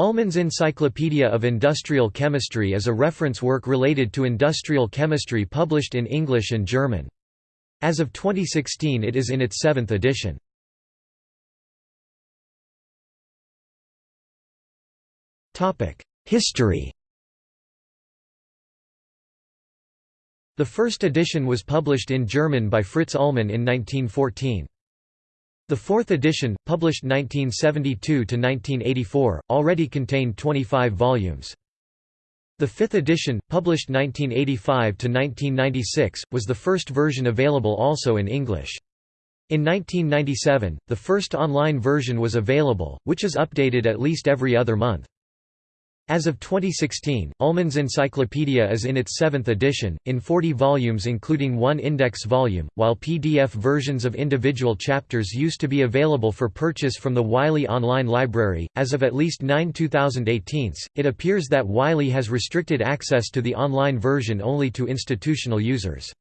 Ullmann's Encyclopedia of Industrial Chemistry is a reference work related to industrial chemistry published in English and German. As of 2016 it is in its seventh edition. History The first edition was published in German by Fritz Ullmann in 1914. The fourth edition, published 1972–1984, already contained 25 volumes. The fifth edition, published 1985–1996, was the first version available also in English. In 1997, the first online version was available, which is updated at least every other month. As of 2016, Ullmann's Encyclopedia is in its seventh edition, in 40 volumes including one index volume, while PDF versions of individual chapters used to be available for purchase from the Wiley Online Library. As of at least 9 2018, it appears that Wiley has restricted access to the online version only to institutional users.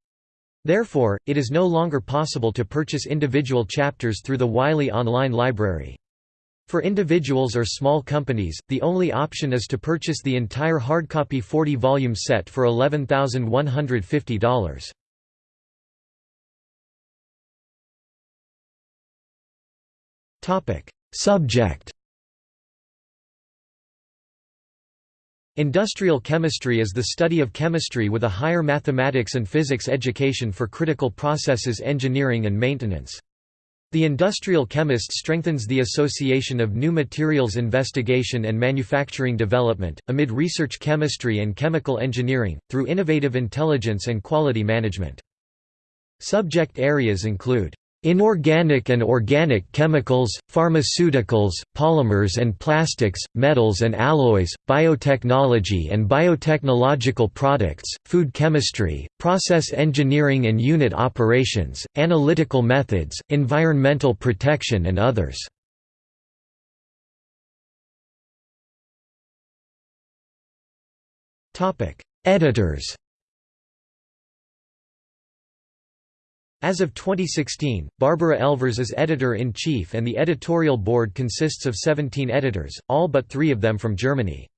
Therefore, it is no longer possible to purchase individual chapters through the Wiley Online Library. For individuals or small companies, the only option is to purchase the entire hardcopy 40-volume set for $11,150. Subject Industrial chemistry is the study of chemistry with a higher mathematics and physics education for critical processes engineering and maintenance. The industrial chemist strengthens the association of new materials investigation and manufacturing development, amid research chemistry and chemical engineering, through innovative intelligence and quality management. Subject areas include Inorganic and organic chemicals, pharmaceuticals, polymers and plastics, metals and alloys, biotechnology and biotechnological products, food chemistry, process engineering and unit operations, analytical methods, environmental protection and others. Editors As of 2016, Barbara Elvers is editor-in-chief and the editorial board consists of 17 editors, all but three of them from Germany.